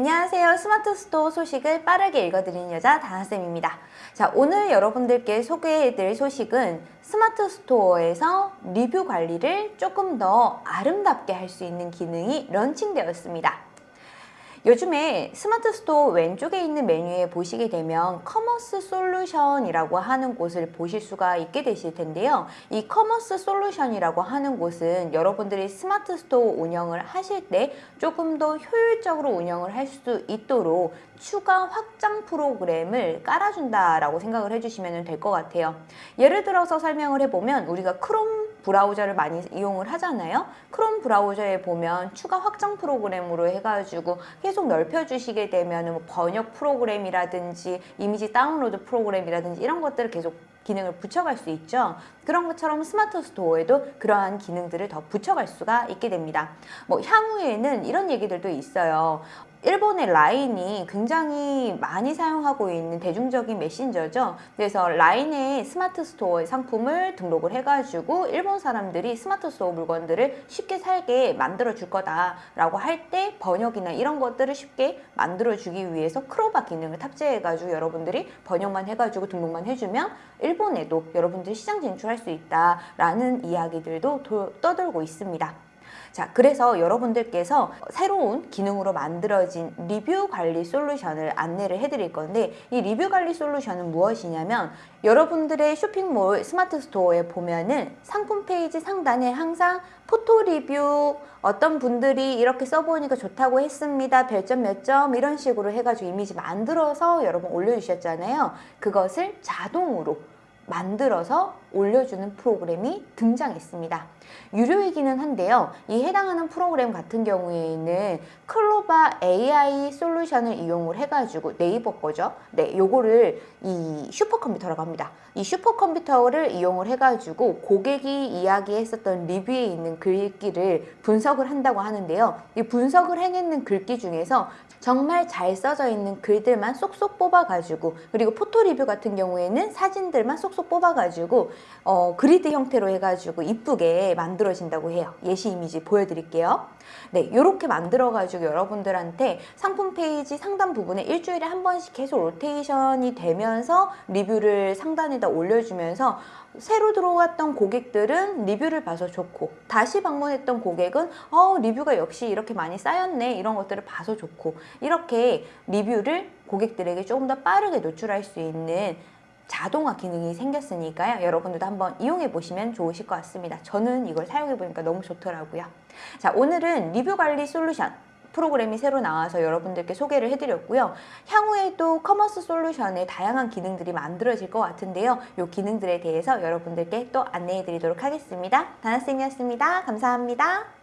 안녕하세요. 스마트 스토어 소식을 빠르게 읽어드리는 여자 다나쌤입니다. 자, 오늘 여러분들께 소개해드릴 소식은 스마트 스토어에서 리뷰 관리를 조금 더 아름답게 할 수 있는 기능이 런칭되었습니다. 요즘에 스마트 스토어 왼쪽에 있는 메뉴에 보시게 되면 커머스 솔루션이라고 하는 곳을 보실 수가 있게 되실 텐데요. 이 커머스 솔루션이라고 하는 곳은 여러분들이 스마트 스토어 운영을 하실 때 조금 더 효율적으로 운영을 할 수 있도록 추가 확장 프로그램을 깔아준다라고 생각을 해주시면 될 것 같아요. 예를 들어서 설명을 해보면 우리가 크롬 브라우저를 많이 이용을 하잖아요. 크롬 브라우저에 보면 추가 확장 프로그램으로 해가지고 계속 넓혀주시게 되면 뭐 번역 프로그램이라든지 이미지 다운로드 프로그램이라든지 이런 것들을 계속 기능을 붙여갈 수 있죠. 그런 것처럼 스마트 스토어에도 그러한 기능들을 더 붙여갈 수가 있게 됩니다. 뭐 향후에는 이런 얘기들도 있어요. 일본의 라인이 굉장히 많이 사용하고 있는 대중적인 메신저죠. 그래서 라인의 스마트 스토어의 상품을 등록을 해가지고 일본 사람들이 스마트 스토어 물건들을 쉽게 살게 만들어 줄 거다 라고 할 때 번역이나 이런 것들을 쉽게 만들어 주기 위해서 클로바 기능을 탑재해 가지고 여러분들이 번역만 해가지고 등록만 해주면 일본에도 여러분들이 시장 진출할 수 있다 라는 이야기들도 떠돌고 있습니다. 자, 그래서 여러분들께서 새로운 기능으로 만들어진 리뷰 관리 솔루션을 안내를 해드릴 건데 이 리뷰 관리 솔루션은 무엇이냐면 여러분들의 쇼핑몰 스마트 스토어에 보면은 상품 페이지 상단에 항상 포토 리뷰 어떤 분들이 이렇게 써보니까 좋다고 했습니다. 별점 몇 점 이런 식으로 해가지고 이미지 만들어서 여러분 올려주셨잖아요. 그것을 자동으로 만들어서 올려주는 프로그램이 등장했습니다. 유료이기는 한데요. 이 해당하는 프로그램 같은 경우에는 클로바 AI 솔루션을 이용을 해가지고 네이버 거죠. 네, 요거를 이 슈퍼컴퓨터라고 합니다. 이 슈퍼컴퓨터를 이용을 해가지고 고객이 이야기했었던 리뷰에 있는 글귀를 분석을 한다고 하는데요. 이 분석을 해내는 글귀 중에서 정말 잘 써져 있는 글들만 쏙쏙 뽑아가지고 그리고 포토 리뷰 같은 경우에는 사진들만 쏙쏙 뽑아가지고 어, 그리드 형태로 해가지고 이쁘게 만들어진다고 해요. 예시 이미지 보여드릴게요. 네, 이렇게 만들어가지고 여러분들한테 상품 페이지 상단 부분에 일주일에 한 번씩 계속 로테이션이 되면서 리뷰를 상단에다 올려주면서 새로 들어왔던 고객들은 리뷰를 봐서 좋고 다시 방문했던 고객은 어, 리뷰가 역시 이렇게 많이 쌓였네 이런 것들을 봐서 좋고 이렇게 리뷰를 고객들에게 조금 더 빠르게 노출할 수 있는 자동화 기능이 생겼으니까요. 여러분들도 한번 이용해 보시면 좋으실 것 같습니다. 저는 이걸 사용해 보니까 너무 좋더라고요. 자, 오늘은 리뷰 관리 솔루션 프로그램이 새로 나와서 여러분들께 소개를 해드렸고요. 향후에도 커머스 솔루션에 다양한 기능들이 만들어질 것 같은데요. 이 기능들에 대해서 여러분들께 또 안내해 드리도록 하겠습니다. 다나쌤이었습니다. 감사합니다.